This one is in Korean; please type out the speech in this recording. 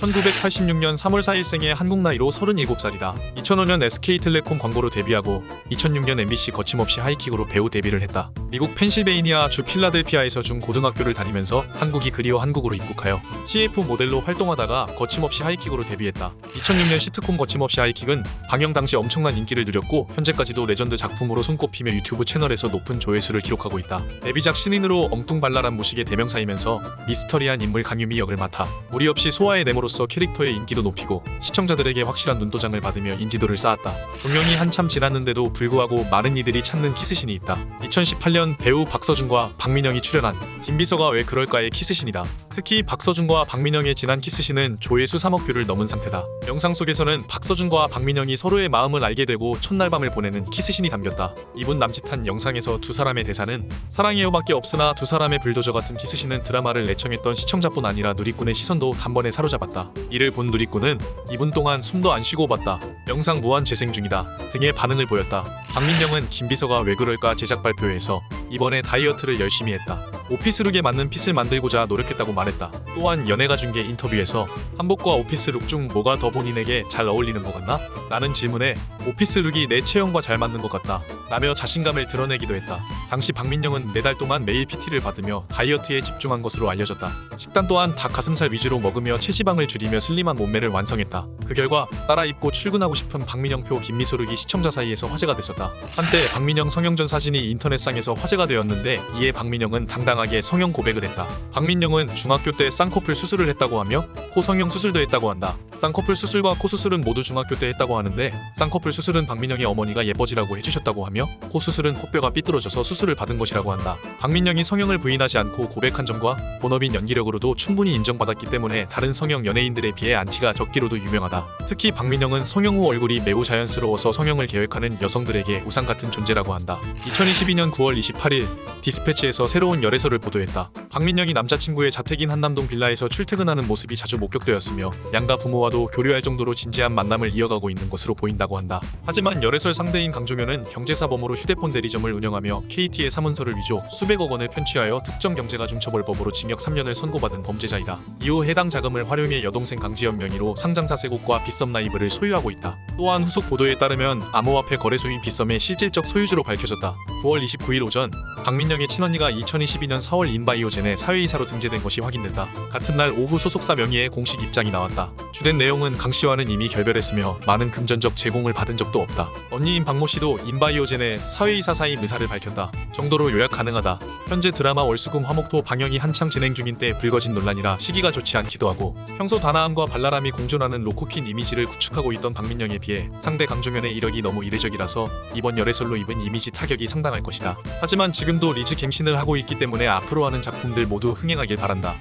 1986년 3월 4일 생의 한국 나이로 37살이다. 2005년 SK텔레콤 광고로 데뷔하고 2006년 MBC 거침없이 하이킥으로 배우 데뷔를 했다. 미국 펜실베이니아 주 필라델피아에서 중고등학교를 다니면서 한국이 그리워 한국으로 입국하여 CF 모델로 활동하다가 거침없이 하이킥으로 데뷔했다. 2006년 시트콤 거침없이 하이킥은 방영 당시 엄청난 인기를 누렸고 현재까지도 레전드 작품으로 손꼽히며 유튜브 채널에서 높은 조회수를 기록하고 있다. 데뷔작 신인으로 엉뚱발랄한 무식의 대명사이면서 미스터리한 인물 강유미 역을 맡아 무리 없이 소화해 냄으로써 캐릭터의 인기도 높이고 시청자들에게 확실한 눈도장을 받으며 인지도를 쌓았다. 종영이 한참 지났는데도 불구하고 많은 이들이 찾는 키스신이 있다. 2018년 배우 박서준과 박민영이 출연한 김비서가 왜 그럴까의 키스신이다. 특히 박서준과 박민영의 지난 키스신은 조회수 3억 뷰를 넘은 상태다. 영상 속에서는 박서준과 박민영이 서로의 마음을 알게 되고 첫날 밤을 보내는 키스신이 담겼다. 이분 남짓한 영상에서 두 사람의 대사는 사랑해요밖에 없으나 두 사람의 불도저 같은 키스신은 드라마를 애청했던 시청자뿐 아니라 누리꾼의 시선도 단번에 사로잡았다. 이를 본 누리꾼은 2분 동안 숨도 안 쉬고 봤다. 영상 무한 재생 중이다. 등의 반응을 보였다. 박민영은 김비서가 왜 그럴까 제작 발표에서 이번에 다이어트를 열심히 했다. 오피스룩에 맞는 핏을 만들고자 노력했다고 말했다. 또한 연예가 중계 인터뷰에서 한복과 오피스룩 중 뭐가 더 본인에게 잘 어울리는 것 같나? 라는 질문에 오피스룩이 내 체형과 잘 맞는 것 같다. 라며 자신감을 드러내기도 했다. 당시 박민영은 네달 동안 매일 PT를 받으며 다이어트에 집중한 것으로 알려졌다. 식단 또한 닭 가슴살 위주로 먹으며 체지방을 줄이며 슬림한 몸매를 완성했다. 그 결과 따라 입고 출근하고 싶은 박민영표 김미소룩이 시청자 사이에서 화제가 됐었다. 한때 박민영 성형전 사진이 인터넷상에서 화제가 되었는데 이에 박민영은 당당하게 성형 고백을 했다. 박민영은 중학교 때 쌍꺼풀 수술을 했다고 하며 코 성형 수술도 했다고 한다. 쌍꺼풀 수술과 코 수술은 모두 중학교 때 했다고 하는데 쌍꺼풀 수술은 박민영의 어머니가 예뻐지라고 해주셨다고 하며 코 수술은 코뼈가 삐뚤어져서 수술을 받은 것이라고 한다. 박민영이 성형을 부인하지 않고 고백한 점과 본업인 연기력으로도 충분히 인정받았기 때문에 다른 성형 연예인들에 비해 안티가 적기로도 유명하다. 특히 박민영은 성형 후 얼굴이 매우 자연스러워서 성형을 계획하는 여성들에게 우상 같은 존재라고 한다. 2022년 9월 28일 디스패치에서 새로운 열애설을 보도했다. 박민영이 남자친구의 자택인 한남동 빌라에서 출퇴근하는 모습이 자주 목격되었으며 양가 부모와도 교류할 정도로 진지한 만남을 이어가고 있는 것으로 보인다고 한다. 하지만 열애설 상대인 강종현은 경제사범으로 휴대폰 대리점을 운영하며 KT의 사문서를 위조 수백억 원을 편취하여 특정 경제가중처벌법으로 징역 3년을 선고받은 범죄자이다. 이후 해당 자금을 활용해 여동생 강지연 명의로 상장사 세곡과 빗썸 라이브를 소유하고 있다. 또한 후속 보도에 따르면 암호화폐 거래소인 빗썸의 실질적 소유주로 밝혀졌다. 9월 29일 오전 박민영의 친언니가 2022년 4월 인바이오젠에 사회이사로 등재된 것이 확인됐다. 같은 날 오후 소속사 명의의 공식 입장이 나왔다. 주된 내용은 강 씨와는 이미 결별했으며 많은 금전적 제공을 받은 적도 없다. 언니인 박모 씨도 인바이오젠의 사회이사 사임 의사를 밝혔다. 정도로 요약 가능하다. 현재 드라마 월수금 화목토 방영이 한창 진행 중인 때 불거진 논란이라 시기가 좋지 않기도 하고 평소 단아함과 발랄함이 공존하는 로코킨 이미지를 구축하고 있던 박민영에 비해 상대 강종현의 이력이 너무 이례적이라서 이번 열애설로 입은 이미지 타격이 상당할 것이다. 하지만 지금도 리즈 갱신을 하고 있기 때문에 앞으로 하는 작품들 모두 흥행하길 바란다.